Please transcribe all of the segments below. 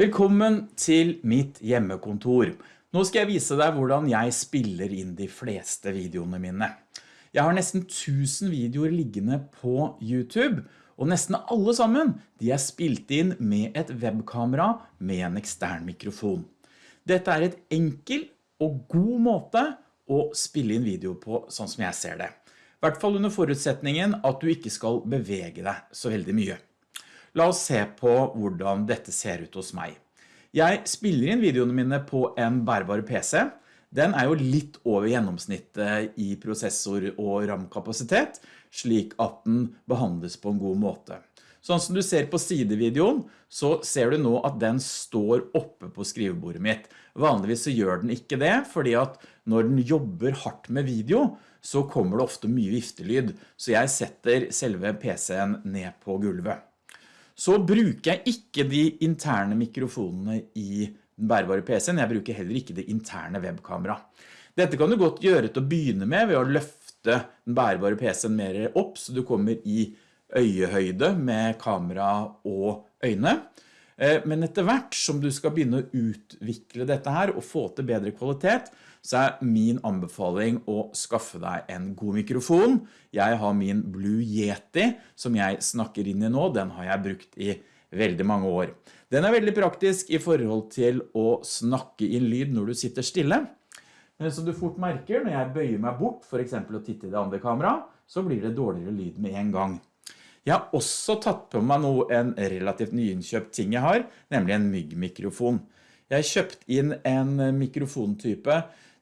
Velkommen til mitt hjemmekontor. Nå skal jeg vise deg hvordan jeg spiller inn de fleste videoene mine. Jeg har nesten 1000 videoer liggende på YouTube, og nesten alle sammen de er spilt inn med et webkamera med en ekstern mikrofon. Dette er et enkel og god måte å spille inn video på sånn som jeg ser det. I hvert fall under forutsetningen at du ikke skal bevege deg så veldig mye. La oss se på hvordan dette ser ut hos meg. Jeg spiller inn videoene mine på en bærbar PC. Den er jo litt over gjennomsnittet i prosessor og RAM-kapasitet, slik at den behandles på en god måte. Sånn som du ser på sidevideoen, så ser du nå at den står oppe på skrivebordet mitt. Vanligvis så gjør den ikke det, fordi at når den jobber hardt med video, så kommer det ofte mye viftelyd, så jeg setter selve PC-en ned på gulvet. Så bruker jeg ikke de interne mikrofonene i den bærbare PC-en, jeg bruker heller ikke det interne webkamera. Dette kan du godt gjøre til å begynne med ved å løfte den bærbare PC-en mer opp, så du kommer i øyehøyde med kamera og øyne. Eh, men etter hvert som du skal begynne å utvikle dette her og få til bedre kvalitet, så er min anbefaling å skaffe deg en god mikrofon. Jeg har min Blue Yeti som jeg snakker inn i nå, den har jeg brukt i veldig mange år. Den er veldig praktisk i forhold til å snakke inn lyd når du sitter stille. Men som du fort merker, når jeg bøyer meg bort, for eksempel å titte i det andre kamera, så blir det dårligere lyd med en gang. Jeg har også tatt på meg noe, en relativt nyinnkjøpt ting jeg har, nemlig en myggmikrofon. Jeg har kjøpt inn en mikrofontype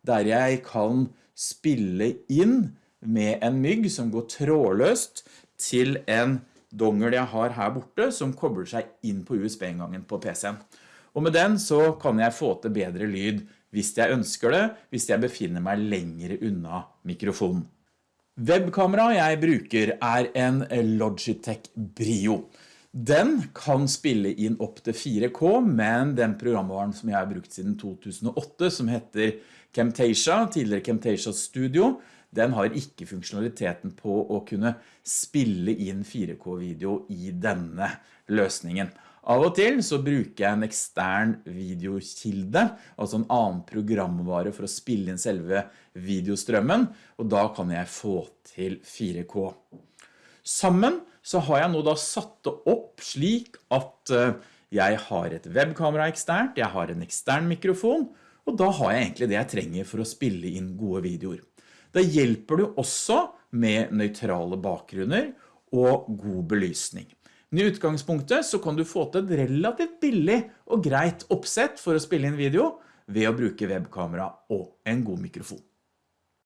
der jeg kan spille inn med en mygg som går trådløst til en dongel jeg har her borte som kobler seg inn på USB-inngangen på PC-en. Og med den så kan jeg få til bedre lyd hvis jeg ønsker det, hvis jeg befinner meg lengre unna mikrofonen. Webkamera jeg bruker er en Logitech Brio. Den kan spille inn opp til 4K, men den programvaren som jeg har brukt siden 2008, som heter Camtasia, tidligere Camtasia Studio, den har ikke funksjonaliteten på å kunne spille inn 4K-video i denne løsningen. Av og til så bruker jeg en ekstern videokilde, altså en annen programvare for å spille inn selve videostrømmen, og da kan jeg få til 4K. Sammen så har jeg nå da satt det opp slik at eh, jeg har et webkamera eksternt, jeg har en ekstern mikrofon, og da har jeg egentlig det jeg trenger for å spille inn gode videoer. Da hjelper du også med nøytrale bakgrunner og god belysning. Men i utgangspunktet så kan du få til et relativt billig og greit oppsett for å spille inn video ved å bruke webkamera og en god mikrofon.